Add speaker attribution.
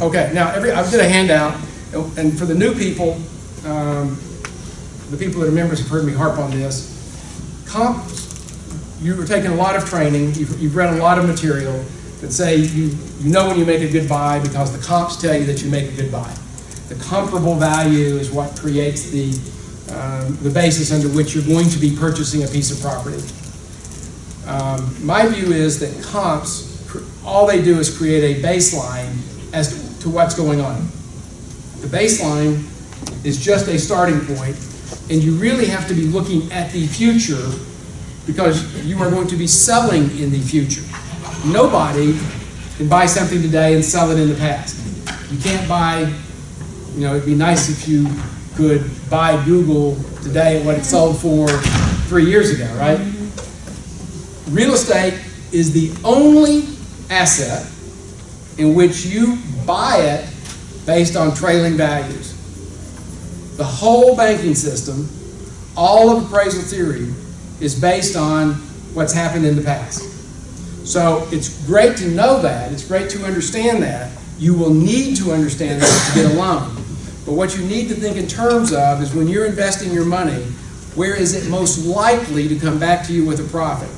Speaker 1: Okay, now every, I did a handout, and for the new people, um, the people that are members have heard me harp on this. Comps, you were taking a lot of training, you've, you've read a lot of material that say you, you know when you make a good buy because the comps tell you that you make a good buy. The comparable value is what creates the, um, the basis under which you're going to be purchasing a piece of property. Um, my view is that comps, all they do is create a baseline as to what's going on. The baseline is just a starting point, and you really have to be looking at the future because you are going to be selling in the future. Nobody can buy something today and sell it in the past. You can't buy, you know, it'd be nice if you could buy Google today at what it sold for three years ago, right? Real estate is the only asset in which you buy it based on trailing values. The whole banking system, all of appraisal theory, is based on what's happened in the past. So it's great to know that, it's great to understand that. You will need to understand that to get a loan. But what you need to think in terms of is when you're investing your money, where is it most likely to come back to you with a profit?